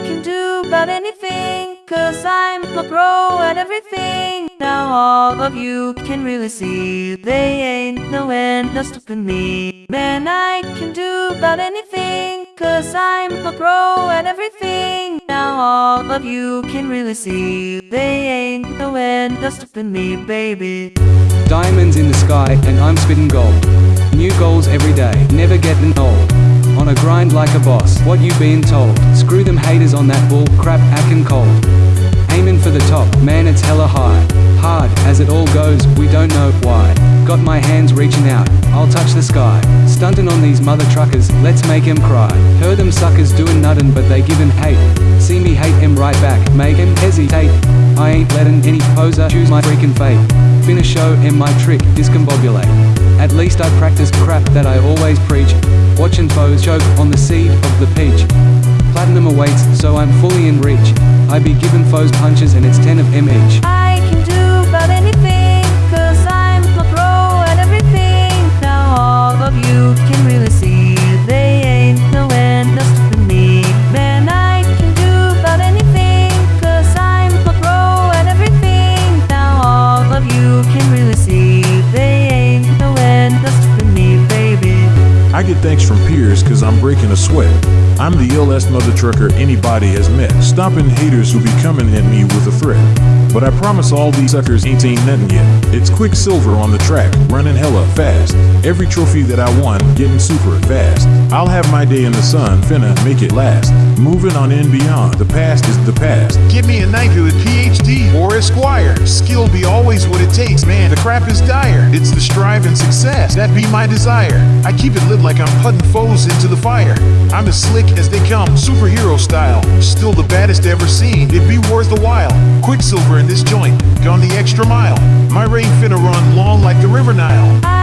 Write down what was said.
can do about anything, cause I'm a pro at everything. Now all of you can really see, they ain't no end no stopping me. Man, I can do about anything, cause I'm a pro at everything. Now all of you can really see, they ain't no end no stopping me, baby. Diamonds in the sky, and I'm spitting gold. New goals every day, never getting old. On a grind like a boss, what you been told? Screw them haters on that bull crap, acting cold. Aiming for the top, man, it's hella high. Hard, as it all goes, we don't know why. Got my hands reaching out, I'll touch the sky. Stunting on these mother truckers, let's make 'em cry. Heard them suckers doing nothing, but they giving hate. See me hate 'em right back, make 'em hesitate. I ain't letting any poser choose my freaking fate. Finna show 'em my trick, discombobulate. At least I practice crap that I always preach. Watching foes choke on the seed of the peach. Platinum awaits, so I'm fully in reach. I be giving foes punches and it's 10 of M each. Get thanks from peers cause I'm breaking a sweat. I'm the illest mother trucker anybody has met. Stopping haters who be coming at me with a threat. But I promise all these suckers ain't ain't nothing yet. It's Quicksilver on the track, running hella fast. Every trophy that I won, getting super fast. I'll have my day in the sun, finna make it last. Moving on and beyond, the past is the past. Give me a knighthood with a PhD or Esquire. Skill be always what it takes, man. The crap is dire. It's the strive and success that be my desire. I keep it lit like I'm putting foes into the fire. I'm as slick as they come, superhero style. Still the baddest ever seen. It'd be worth the while. Quicksilver in this joint, gone the extra mile. My reign finna run long like the River Nile.